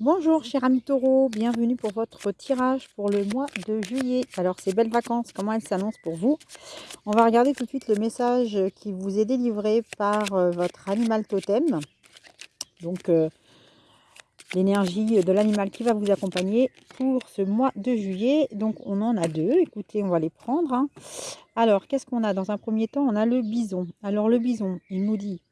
Bonjour cher ami taureau, bienvenue pour votre tirage pour le mois de juillet. Alors ces belles vacances, comment elles s'annoncent pour vous? On va regarder tout de suite le message qui vous est délivré par euh, votre animal totem. Donc euh, l'énergie de l'animal qui va vous accompagner pour ce mois de juillet. Donc on en a deux, écoutez on va les prendre. Hein. Alors qu'est-ce qu'on a? Dans un premier temps on a le bison. Alors le bison il nous dit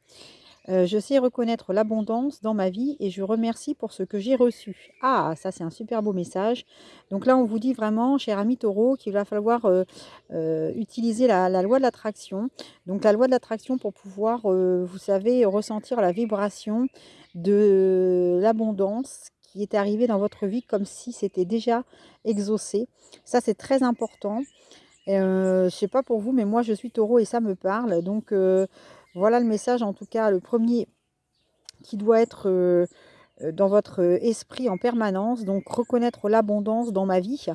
euh, je sais reconnaître l'abondance dans ma vie et je remercie pour ce que j'ai reçu. Ah, ça c'est un super beau message. Donc là, on vous dit vraiment, cher ami taureau, qu'il va falloir euh, euh, utiliser la, loi de l'attraction. Donc la loi de l'attraction pour pouvoir, vous savez, ressentir la vibration de l'abondance qui est arrivée dans votre vie comme si c'était déjà exaucé. Ça, c'est très important. je ne sais pas pour vous, mais moi, je suis taureau et ça me parle. Donc, voilà le message, en tout cas, le premier qui doit être euh, euh, dans votre esprit en permanence. Donc, reconnaître l'abondance dans ma vie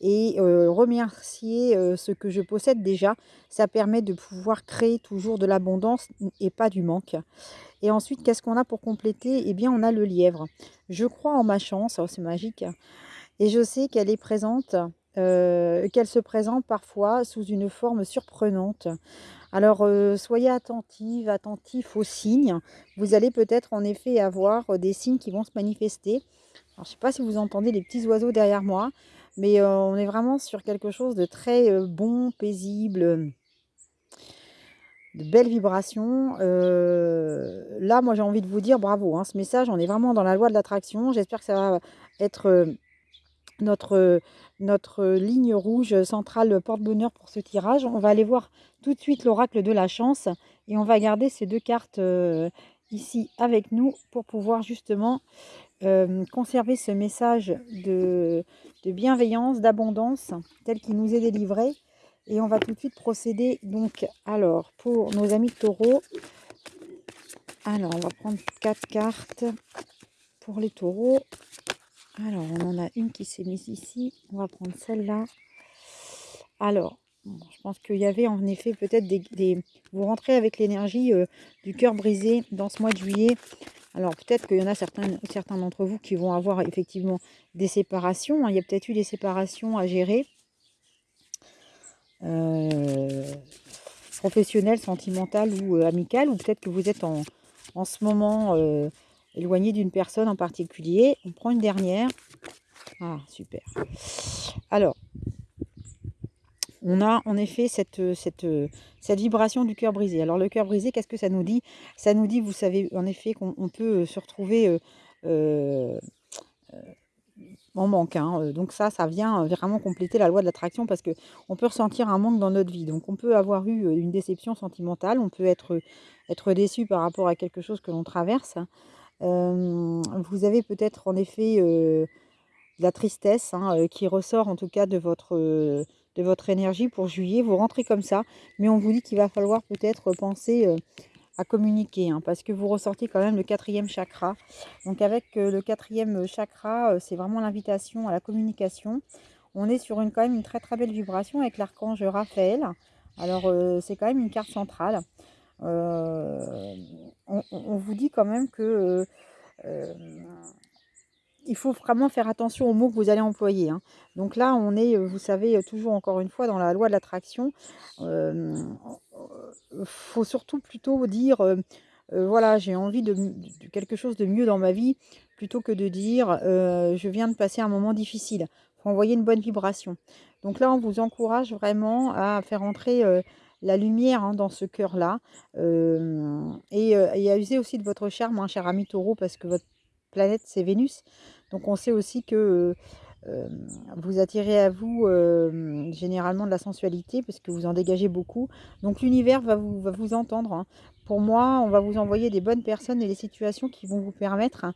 et euh, remercier ce que je possède déjà. Ça permet de pouvoir créer toujours de l'abondance et pas du manque. Et ensuite, qu'est-ce qu'on a pour compléter? Eh bien, on a le lièvre. Je crois en ma chance, oh, c'est magique. Et je sais qu'elle est présente, qu'elle se présente parfois sous une forme surprenante. Alors, euh, soyez attentive, attentif aux signes. Vous allez peut-être en effet avoir euh, des signes qui vont se manifester. Je ne sais pas si vous entendez les petits oiseaux derrière moi, mais euh, on est vraiment sur quelque chose de très bon, paisible, de belles vibrations. là, moi, j'ai envie de vous dire bravo. Hein, ce message, on est vraiment dans la loi de l'attraction. J'espère que ça va être notre, notre ligne rouge centrale porte-bonheur pour ce tirage. On va aller voir tout de suite l'oracle de la chance et on va garder ces deux cartes euh, ici avec nous pour pouvoir justement euh, conserver ce message de, de bienveillance, d'abondance tel qu'il nous est délivré. Et on va tout de suite procéder donc alors pour nos amis taureaux. Alors on va prendre quatre cartes pour les taureaux. Alors, on en a une qui s'est mise ici. On va prendre celle-là. Alors, je pense qu'il y avait en effet peut-être des, Vous rentrez avec l'énergie euh, du cœur brisé dans ce mois de juillet. Alors, peut-être qu'il y en a certains, certains d'entre vous qui vont avoir effectivement des séparations. Hein. Il y a peut-être eu des séparations à gérer. Euh, professionnelles, sentimentales ou euh, amicales. Ou peut-être que vous êtes en, en ce moment éloigné d'une personne en particulier. On prend une dernière. Ah, super. Alors, on a en effet cette, cette, cette vibration du cœur brisé. Alors, le cœur brisé, qu'est-ce que ça nous dit? Ça nous dit, vous savez, en effet, qu'on peut se retrouver euh, euh, en manque. Hein. Donc ça, ça vient vraiment compléter la loi de l'attraction parce qu'on peut ressentir un manque dans notre vie. Donc on peut avoir eu une déception sentimentale, on peut être, être déçu par rapport à quelque chose que l'on traverse vous avez peut-être en effet de la tristesse hein, qui ressort en tout cas de votre, de votre énergie pour juillet. Vous rentrez comme ça, mais on vous dit qu'il va falloir peut-être penser à communiquer, hein, parce que vous ressortez quand même le quatrième chakra. Donc avec le quatrième chakra, c'est vraiment l'invitation à la communication. On est sur une, quand même une très très belle vibration avec l'archange Raphaël. Alors c'est quand même une carte centrale. Euh, on, vous dit quand même que euh, euh, il faut vraiment faire attention aux mots que vous allez employer. Hein. Donc là, on est, vous savez, toujours encore une fois dans la loi de l'attraction. Il faut surtout plutôt dire, voilà, j'ai envie de, quelque chose de mieux dans ma vie, plutôt que de dire, je viens de passer un moment difficile. Il faut envoyer une bonne vibration. Donc là, on vous encourage vraiment à faire entrer la lumière hein, dans ce cœur-là. et, à user aussi de votre charme, hein, cher ami taureau, parce que votre planète, c'est Vénus. Donc on sait aussi que vous attirez à vous généralement de la sensualité, parce que vous en dégagez beaucoup. Donc l'univers va vous, va vous entendre. Hein. Pour moi, on va vous envoyer des bonnes personnes et des situations qui vont vous permettre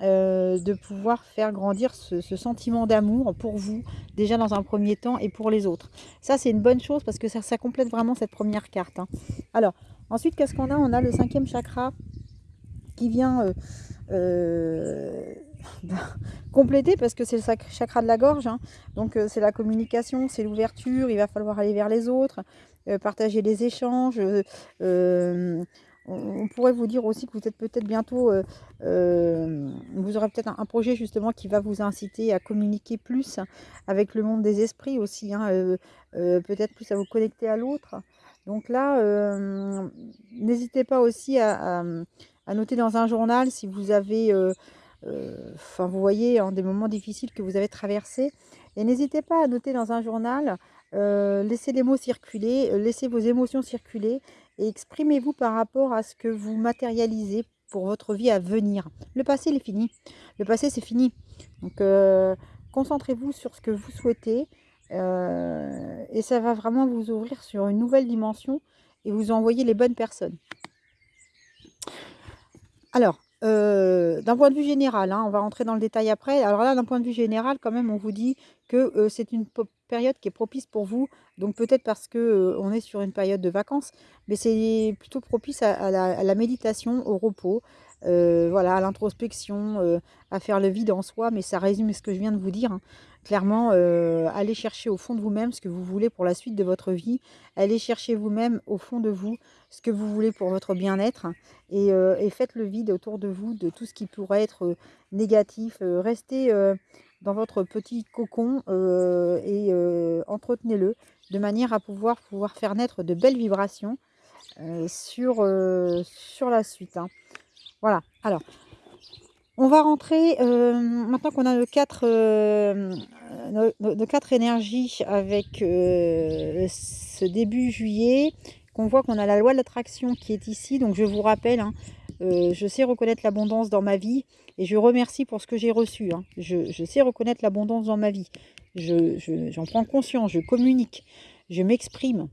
euh, de pouvoir faire grandir ce, sentiment d'amour pour vous, déjà dans un premier temps, et pour les autres. Ça, c'est une bonne chose parce que ça, complète vraiment cette première carte. Hein. Alors, ensuite, qu'est-ce qu'on a? On a le cinquième chakra qui vient euh, euh, compléter parce que c'est le chakra de la gorge. Hein. Donc, c'est la communication, c'est l'ouverture. Il va falloir aller vers les autres, partager les échanges on, pourrait vous dire aussi que vous êtes peut-être bientôt, vous aurez peut-être un, projet justement qui va vous inciter à communiquer plus avec le monde des esprits aussi, hein, peut-être plus à vous connecter à l'autre. Donc là, n'hésitez pas aussi à, noter dans un journal si vous avez, enfin vous voyez, des moments difficiles que vous avez traversés. Et n'hésitez pas à noter dans un journal, laissez les mots circuler, laissez vos émotions circuler et exprimez-vous par rapport à ce que vous matérialisez pour votre vie à venir. Le passé, il est fini. Le passé, c'est fini. Donc, concentrez-vous sur ce que vous souhaitez euh, et ça va vraiment vous ouvrir sur une nouvelle dimension et vous envoyer les bonnes personnes. Alors, euh, d'un point de vue général, hein, on va rentrer dans le détail après. Alors là, d'un point de vue général, quand même, on vous dit que euh, c'est une période qui est propice pour vous. Donc peut-être parce que on est sur une période de vacances, mais c'est plutôt propice à, la, méditation, au repos, voilà, à l'introspection, à faire le vide en soi. Mais ça résume ce que je viens de vous dire. Hein. Clairement, euh, allez chercher au fond de vous-même ce que vous voulez pour la suite de votre vie. Allez chercher vous-même au fond de vous ce que vous voulez pour votre bien-être. Et, euh, faites le vide autour de vous de tout ce qui pourrait être euh, négatif. restez dans votre petit cocon et entretenez-le de manière à pouvoir, pouvoir faire naître de belles vibrations sur, sur la suite. Hein. Voilà. Alors, on va rentrer, euh, maintenant qu'on a nos quatre, euh, énergies avec euh, ce début juillet, qu'on voit qu'on a la loi de l'attraction qui est ici. Donc je vous rappelle, hein, je sais reconnaître l'abondance dans ma vie et je remercie pour ce que j'ai reçu. Hein. Je, sais reconnaître l'abondance dans ma vie. J'en prends conscience, je communique, je m'exprime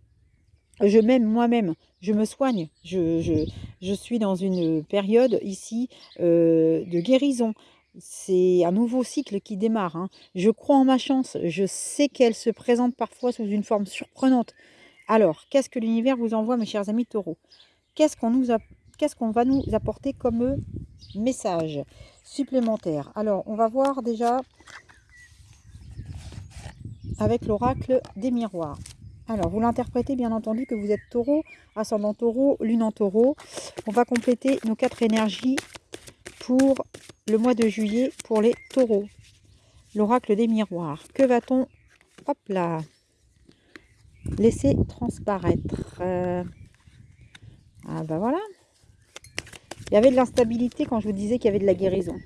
je m'aime moi-même, je me soigne, je, suis dans une période ici euh, de guérison. C'est un nouveau cycle qui démarre. Hein. Je crois en ma chance, je sais qu'elle se présente parfois sous une forme surprenante. Alors, qu'est-ce que l'univers vous envoie, mes chers amis taureaux? Qu'est-ce qu'on nous qu'est-ce qu'on va nous apporter comme message supplémentaire? Alors, on va voir déjà avec l'oracle des miroirs. Alors, vous l'interprétez bien entendu que vous êtes taureau, ascendant taureau, lune en taureau. On va compléter nos quatre énergies pour le mois de juillet pour les taureaux. L'oracle des miroirs. Que va-t-on, laisser transparaître euh, Ah ben voilà. Il y avait de l'instabilité quand je vous disais qu'il y avait de la guérison.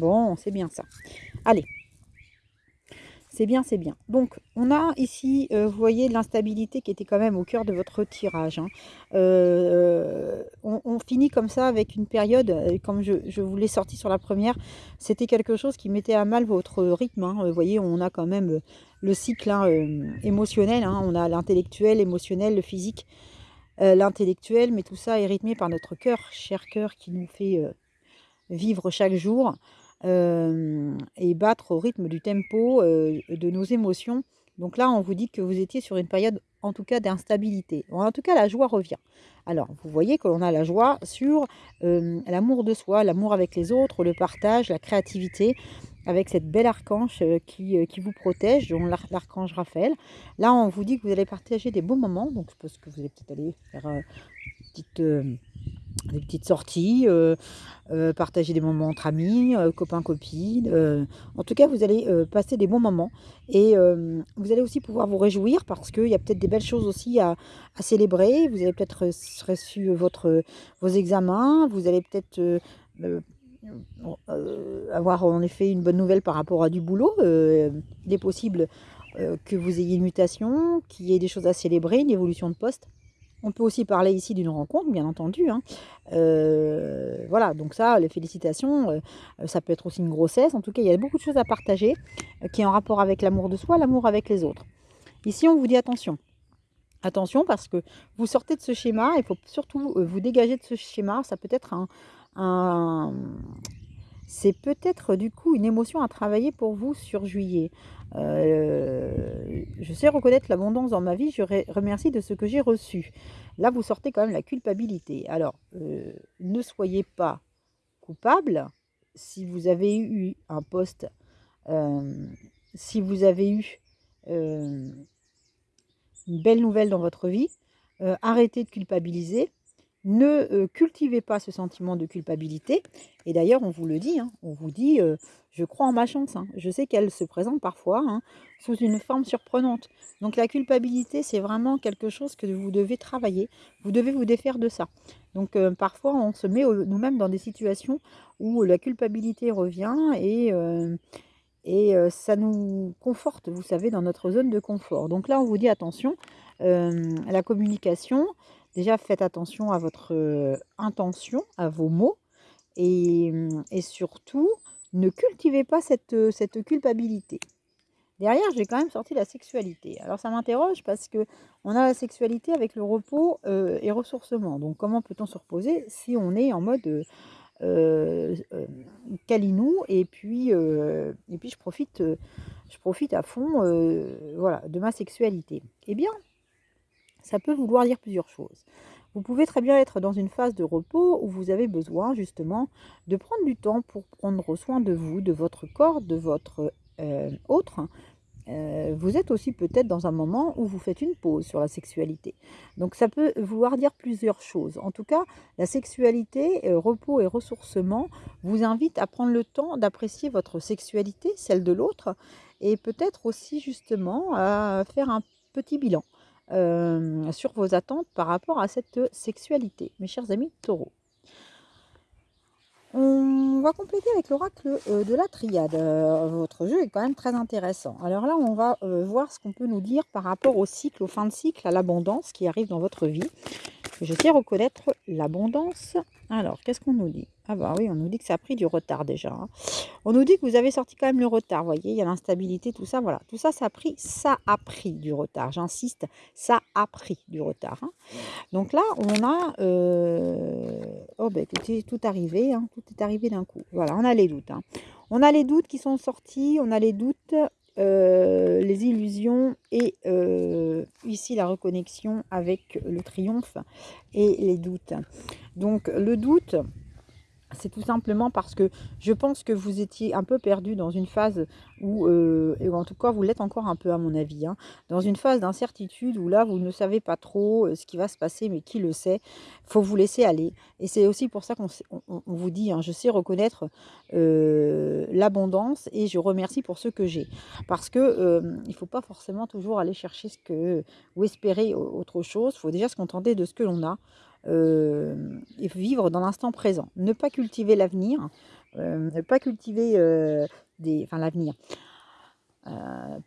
Bon, c'est bien ça. Allez, c'est bien, c'est bien. Donc, on a ici, euh, vous voyez, l'instabilité qui était quand même au cœur de votre tirage. Hein. Euh, on, finit comme ça avec une période, euh, comme je, vous l'ai sorti sur la première, c'était quelque chose qui mettait à mal votre rythme. Hein. Vous voyez, on a quand même le cycle hein, émotionnel. On a l'intellectuel, l'émotionnel, le physique, l'intellectuel, mais tout ça est rythmé par notre cœur, cher cœur qui nous fait vivre chaque jour et battre au rythme du tempo de nos émotions. Donc là, on vous dit que vous étiez sur une période, en tout cas, d'instabilité. En tout cas, la joie revient. Alors, vous voyez que l'on a la joie sur l'amour de soi, l'amour avec les autres, le partage, la créativité, avec cette belle archange qui, qui vous protège, dont l'archange Raphaël. Là, on vous dit que vous allez partager des bons moments. Donc, je pense que vous allez peut-être aller faire une petite des petites sorties, euh, euh, partager des moments entre amis, euh, copains, copines. en tout cas, vous allez passer des bons moments et vous allez aussi pouvoir vous réjouir parce qu'il y a peut-être des belles choses aussi à, célébrer. Vous allez peut-être reçu vos examens, vous allez peut-être avoir en effet une bonne nouvelle par rapport à du boulot. il est possible que vous ayez une mutation, qu'il y ait des choses à célébrer, une évolution de poste. On peut aussi parler ici d'une rencontre, bien entendu. Hein. Euh, voilà, donc ça, les félicitations, euh, ça peut être aussi une grossesse. En tout cas, il y a beaucoup de choses à partager euh, qui est en rapport avec l'amour de soi, l'amour avec les autres. Ici, on vous dit attention. Attention parce que vous sortez de ce schéma, il faut surtout vous dégager de ce schéma. Ça peut être un c'est peut-être du coup une émotion à travailler pour vous sur juillet. Euh, je sais reconnaître l'abondance dans ma vie, je remercie de ce que j'ai reçu. Là, vous sortez quand même la culpabilité. Alors, euh, ne soyez pas coupable si vous avez eu un poste, euh, si vous avez eu une belle nouvelle dans votre vie. arrêtez de culpabiliser. Ne cultivez pas ce sentiment de culpabilité. Et d'ailleurs, on vous le dit, hein, on vous dit, je crois en ma chance. Hein. Je sais qu'elle se présente parfois hein, sous une forme surprenante. Donc la culpabilité, c'est vraiment quelque chose que vous devez travailler. Vous devez vous défaire de ça. Donc euh, parfois, on se met nous-mêmes dans des situations où la culpabilité revient et, euh, et euh, ça nous conforte, vous savez, dans notre zone de confort. Donc là, on vous dit attention, la communication, déjà faites attention à votre intention, à vos mots et, et surtout, ne cultivez pas cette, culpabilité. Derrière, j'ai quand même sorti la sexualité. Alors ça m'interroge parce que on a la sexualité avec le repos et ressourcement. Donc comment peut-on se reposer si on est en mode euh, calinou et puis et puis je profite je profite à fond voilà de ma sexualité? Eh bien, ça peut vouloir dire plusieurs choses. Vous pouvez très bien être dans une phase de repos où vous avez besoin justement de prendre du temps pour prendre soin de vous, de votre corps, de votre euh, autre, euh, vous êtes aussi peut-être dans un moment où vous faites une pause sur la sexualité. Donc ça peut vouloir dire plusieurs choses. En tout cas, la sexualité, euh, repos et ressourcement vous invite à prendre le temps d'apprécier votre sexualité, celle de l'autre, et peut-être aussi justement à faire un petit bilan sur vos attentes par rapport à cette sexualité, mes chers amis taureaux. On va compléter avec l'oracle euh, de la triade. Euh, votre jeu est quand même très intéressant. Alors là, on va euh, voir ce qu'on peut nous dire par rapport au cycle, au fin de cycle, à l'abondance qui arrive dans votre vie. Je sais reconnaître l'abondance. Alors, qu'est-ce qu'on nous dit? Ah bah oui, on nous dit que ça a pris du retard déjà. Hein. On nous dit que vous avez sorti quand même le retard, voyez, il y a l'instabilité, tout ça, voilà. Tout ça, ça a pris, ça a pris du retard. J'insiste, ça a pris du retard. Hein. Donc là, on a, euh, oh ben tout arrivé, hein. tout est arrivé d'un coup. Voilà, on a les doutes. On a les doutes qui sont sortis, on a les doutes, euh, les illusions et euh, ici la reconnexion avec le triomphe et les doutes. Donc le doute, c'est tout simplement parce que je pense que vous étiez un peu perdu dans une phase où, euh, en tout cas vous l'êtes encore un peu à mon avis, hein, dans une phase d'incertitude où là vous ne savez pas trop euh, ce qui va se passer, mais qui le sait, faut vous laisser aller. Et c'est aussi pour ça qu'on vous dit, hein, je sais reconnaître euh, l'abondance et je remercie pour ce que j'ai. Parce que il ne faut pas forcément toujours aller chercher ce que, ou espérer autre chose, il faut déjà se contenter de ce que l'on a. Euh, et vivre dans l'instant présent. Ne pas cultiver l'avenir, euh, ne pas cultiver euh, des, enfin l'avenir.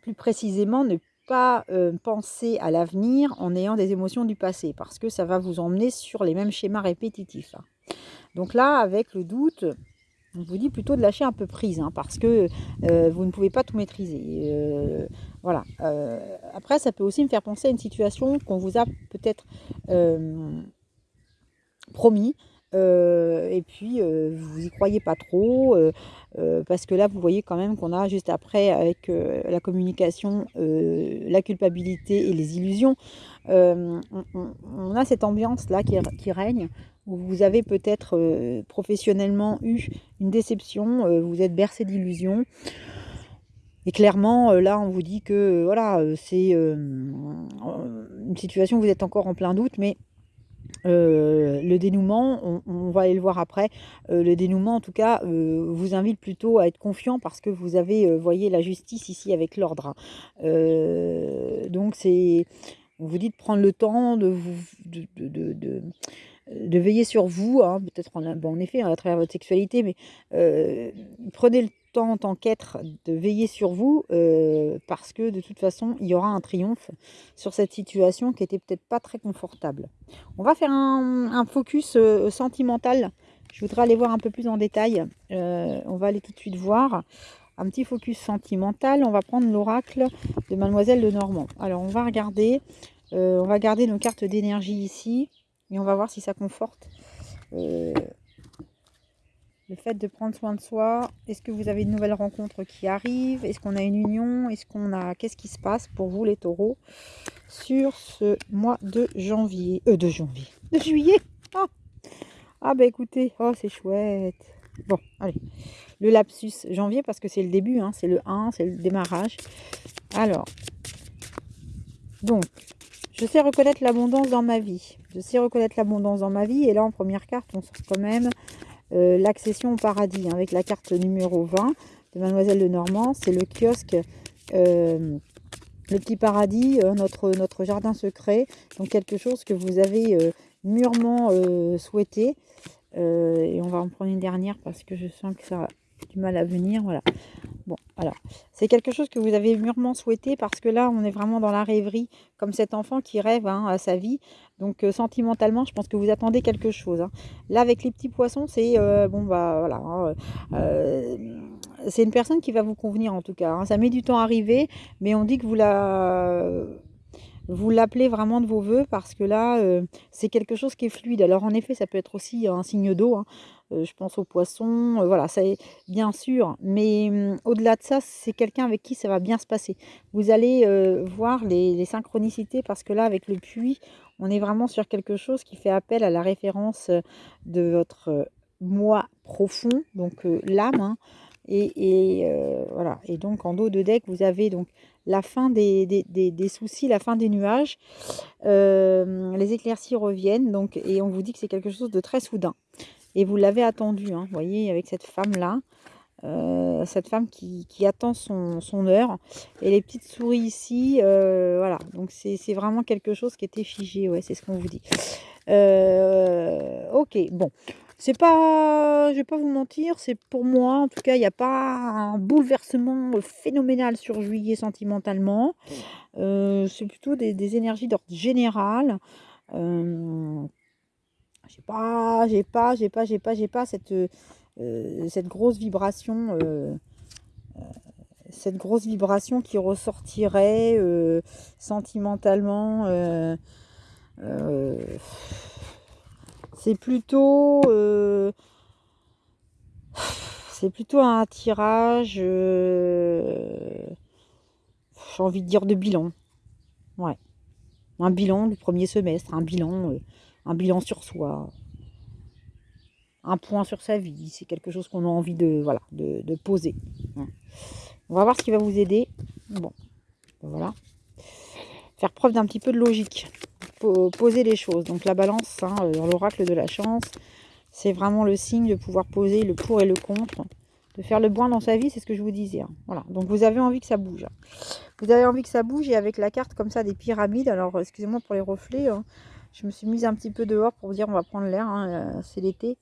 plus précisément, ne pas penser à l'avenir en ayant des émotions du passé, parce que ça va vous emmener sur les mêmes schémas répétitifs. Donc là, avec le doute, on vous dit plutôt de lâcher un peu prise, hein, parce que vous ne pouvez pas tout maîtriser. voilà. après, ça peut aussi me faire penser à une situation qu'on vous a peut-être promis. Euh, et puis, euh, vous y croyez pas trop, euh, parce que là, vous voyez quand même qu'on a juste après, avec la communication, la culpabilité et les illusions, on, a cette ambiance-là qui, qui, règne, où vous avez peut-être professionnellement eu une déception, vous êtes bercé d'illusions. Et clairement, là, on vous dit que voilà, c'est une situation où vous êtes encore en plein doute, mais euh, le dénouement, on, va aller le voir après, euh, le dénouement en tout cas euh, vous invite plutôt à être confiant parce que vous avez, voyez, la justice ici avec l'ordre. Hein. donc c'est, on vous dit de prendre le temps de, vous, de, de, veiller sur vous, hein, peut-être en, en, effet à travers votre sexualité, mais prenez le en tant qu'être de veiller sur vous euh, parce que de toute façon il y aura un triomphe sur cette situation qui était peut-être pas très confortable. On va faire un, focus euh, sentimental. Je voudrais aller voir un peu plus en détail. Euh, on va aller tout de suite voir un petit focus sentimental. On va prendre l'oracle de Mademoiselle de Normand. Alors on va regarder, on va garder nos cartes d'énergie ici et on va voir si ça conforte le fait de prendre soin de soi, est-ce que vous avez de nouvelles rencontres qui arrivent? Est-ce qu'on a une union? Est-ce qu'on a Qu'est-ce qui se passe pour vous les taureaux sur ce mois de janvier Euh, de janvier De juillet? Ah, ah bah écoutez, oh c'est chouette Bon, allez, le lapsus janvier parce que c'est le début, hein, c'est le 1, c'est le démarrage. Alors, donc, Je sais reconnaître l'abondance dans ma vie. Je sais reconnaître l'abondance dans ma vie. Et là, en première carte, on sort quand même euh, l'accession au paradis. Hein, avec la carte numéro 20 de Mademoiselle de Normand. C'est le kiosque, euh, le petit paradis, euh, notre, notre jardin secret. Donc quelque chose que vous avez mûrement souhaité. et on va en prendre une dernière parce que je sens que ça a du mal à venir. Voilà. Bon, alors, c'est quelque chose que vous avez mûrement souhaité parce que là, on est vraiment dans la rêverie, comme cet enfant qui rêve hein, à sa vie. Donc, euh, sentimentalement, je pense que vous attendez quelque chose. Hein. Là, avec les petits poissons, c'est, euh, bon, bah, voilà, hein, euh, c'est une personne qui va vous convenir, en tout cas. Ça met du temps à arriver, mais on dit que vous la vous l'appelez vraiment de vos voeux parce que là, c'est quelque chose qui est fluide. Alors en effet, ça peut être aussi un signe d'eau. Je pense aux poissons, euh, voilà, ça est bien sûr. Mais hum, au-delà de ça, c'est quelqu'un avec qui ça va bien se passer. Vous allez euh, voir les, synchronicités parce que là, avec le puits, on est vraiment sur quelque chose qui fait appel à la référence de votre moi profond, donc l'âme. Hein. et, voilà. Et donc en dos de deck, vous avez donc la fin des, des, soucis, la fin des nuages. les éclaircies reviennent donc et on vous dit que c'est quelque chose de très soudain. Et vous l'avez attendu, hein, vous voyez, avec cette femme-là. Euh, cette femme qui, attend son, heure. Et les petites souris ici, euh, voilà. Donc c'est vraiment quelque chose qui était figé, ouais, c'est ce qu'on vous dit. Euh, ok, bon. C'est pas, je vais pas vous mentir, c'est pour moi, en tout cas, il n'y a pas un bouleversement phénoménal sur juillet sentimentalement. c'est plutôt des, des énergies d'ordre général j'ai pas, j'ai pas, j'ai pas, j'ai pas, j'ai pas cette, euh, cette grosse vibration, euh, euh, cette grosse vibration qui ressortirait sentimentalement. c'est plutôt, c'est plutôt un tirage, j'ai envie de dire de bilan, ouais, un bilan du premier semestre, un bilan un bilan sur soi, un point sur sa vie. C'est quelque chose qu'on a envie de, voilà, de, poser. Hein. On va voir ce qui va vous aider. Bon, voilà. Faire preuve d'un petit peu de logique. Poser les choses. Donc la balance, hein, dans l'oracle de la chance, c'est vraiment le signe de pouvoir poser le pour et le contre. De faire le point dans sa vie, c'est ce que je vous disais. Hein. Voilà. Donc vous avez envie que ça bouge. Vous avez envie que ça bouge et avec la carte comme ça des pyramides. Alors excusez-moi pour les reflets. Je me suis mise un petit peu dehors pour vous dire on va prendre l'air, hein, euh, c'est l'été.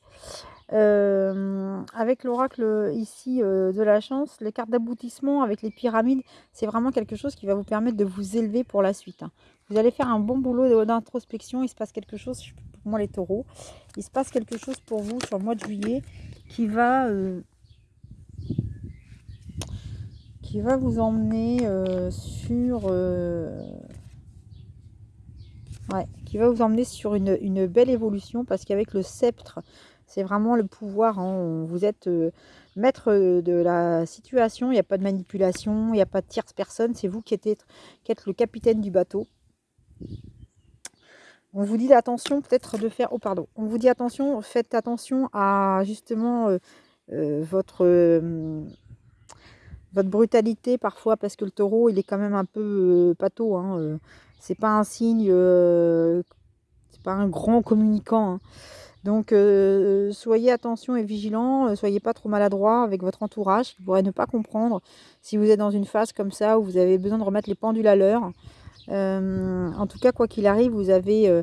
Euh, avec l'oracle ici euh, de la chance, les cartes d'aboutissement avec les pyramides, c'est vraiment quelque chose qui va vous permettre de vous élever pour la suite. Hein. Vous allez faire un bon boulot d'introspection, il se passe quelque chose, pour moi les taureaux, il se passe quelque chose pour vous sur le mois de juillet qui va, qui va vous emmener sur qui va vous emmener sur une, belle évolution parce qu'avec le sceptre, c'est vraiment le pouvoir. Hein. vous êtes euh, maître de la situation, il n'y a pas de manipulation, il n'y a pas de tierce personne, c'est vous qui êtes, le capitaine du bateau. On vous dit attention peut-être de faire... Oh pardon. On vous dit attention, faites attention à justement euh, euh, votre, votre brutalité parfois parce que le taureau il est quand même un peu pato. Hein, c'est pas un signe, euh, c'est pas un grand communicant. Hein. Donc euh, soyez attention et vigilant, euh, soyez pas trop maladroit avec votre entourage qui pourrait ne pas comprendre si vous êtes dans une phase comme ça où vous avez besoin de remettre les pendules à l'heure. en tout cas, quoi qu'il arrive, vous avez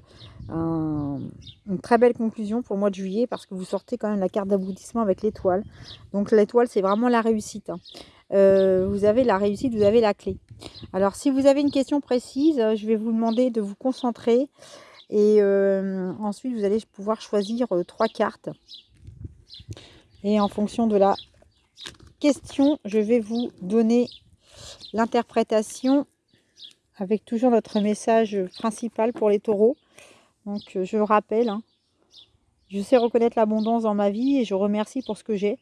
une très belle conclusion pour le mois de juillet parce que vous sortez quand même la carte d'aboutissement avec l'étoile. Donc l'étoile, c'est vraiment la réussite. Hein. Vous avez la réussite, vous avez la clé. Alors, si vous avez une question précise, euh, je vais vous demander de vous concentrer. Et euh, ensuite, vous allez pouvoir choisir euh, trois cartes. Et en fonction de la question, je vais vous donner l'interprétation avec toujours notre message principal pour les taureaux. Donc, je rappelle, hein, je sais reconnaître l'abondance dans ma vie et je remercie pour ce que j'ai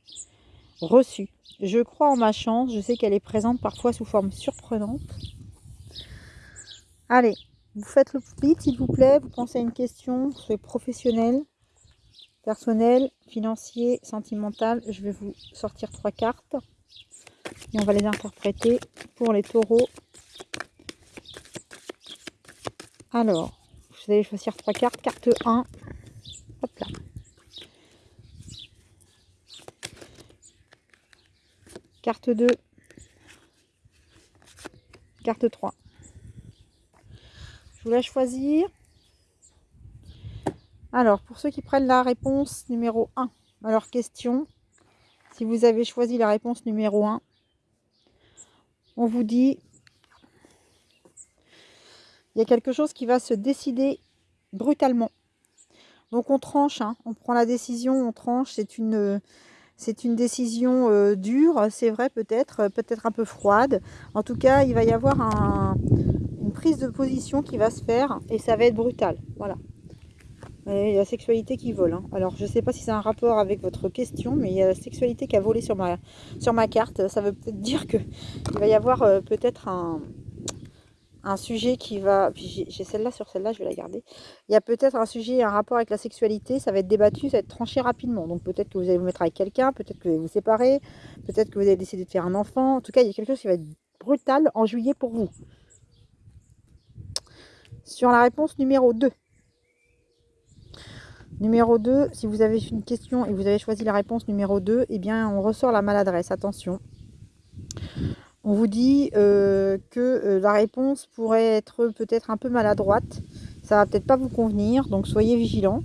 reçu. Je crois en ma chance, je sais qu'elle est présente parfois sous forme surprenante. Allez, vous faites le split s'il vous plaît, vous pensez à une question, soit professionnelle, personnelle, financier, sentimentale. Je vais vous sortir trois cartes et on va les interpréter pour les taureaux. Alors, vous allez choisir trois cartes. Carte 1. Hop là. Carte 2. Carte 3. Je vous laisse choisir. Alors, pour ceux qui prennent la réponse numéro 1 alors question, si vous avez choisi la réponse numéro 1, on vous dit il y a quelque chose qui va se décider brutalement. Donc on tranche, hein. on prend la décision, on tranche, c'est une, c'est une décision euh, dure, c'est vrai peut-être, peut-être un peu froide. En tout cas, il va y avoir une prise de position qui va se faire et ça va être brutal. Voilà. Il y a la sexualité qui vole. Hein. Alors, je ne sais pas si c'est un rapport avec votre question, mais il y a la sexualité qui a volé sur ma, carte. Ça veut peut-être dire qu'il va y avoir euh, peut-être un, un sujet qui va... J'ai celle-là sur celle-là, je vais la garder. Il y a peut-être un sujet, un rapport avec la sexualité, ça va être débattu, ça va être tranché rapidement. Donc peut-être que vous allez vous mettre avec quelqu'un, peut-être que vous allez vous séparer, peut-être que vous allez décider de faire un enfant. En tout cas, il y a quelque chose qui va être brutal en juillet pour vous. Sur la réponse numéro 2. Numéro 2, si vous avez une question et vous avez choisi la réponse numéro 2, eh bien on ressort la maladresse. Attention on vous dit euh, que euh, la réponse pourrait être peut-être un peu maladroite. Ça va peut-être pas vous convenir, donc soyez vigilant.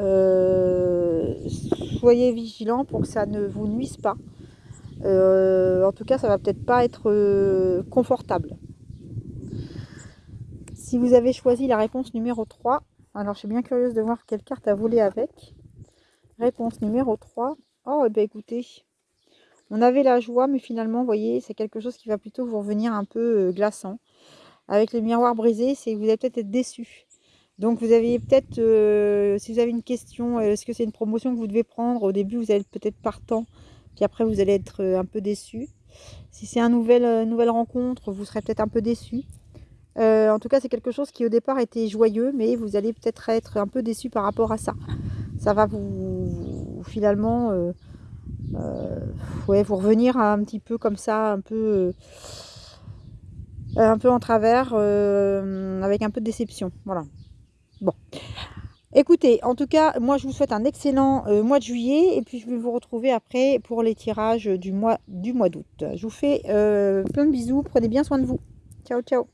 Euh, soyez vigilant pour que ça ne vous nuise pas. en tout cas, ça va peut-être pas être confortable. Si vous avez choisi la réponse numéro 3, alors je suis bien curieuse de voir quelle carte a volé avec. Réponse numéro 3. Oh, bien écoutez, on avait la joie, mais finalement, vous voyez, c'est quelque chose qui va plutôt vous revenir un peu euh, glaçant. Avec le miroir brisé, c'est vous allez peut-être être déçu. Donc vous avez peut-être, euh, si vous avez une question, euh, est-ce que c'est une promotion que vous devez prendre Au début, vous allez peut-être partant, puis après, vous allez être un peu déçu. Si c'est une nouvelle, rencontre, vous serez peut-être un peu déçu. en tout cas, c'est quelque chose qui au départ était joyeux, mais vous allez peut-être être un peu déçu par rapport à ça. Ça va vous, finalement ouais, vous revenir un petit peu comme ça, un peu, euh, un peu en travers, euh, avec un peu de déception. Voilà. Bon. Écoutez, en tout cas, moi je vous souhaite un excellent mois de juillet et puis je vais vous retrouver après pour les tirages du mois du mois d'août. Je vous fais plein de bisous, prenez bien soin de vous. Ciao, ciao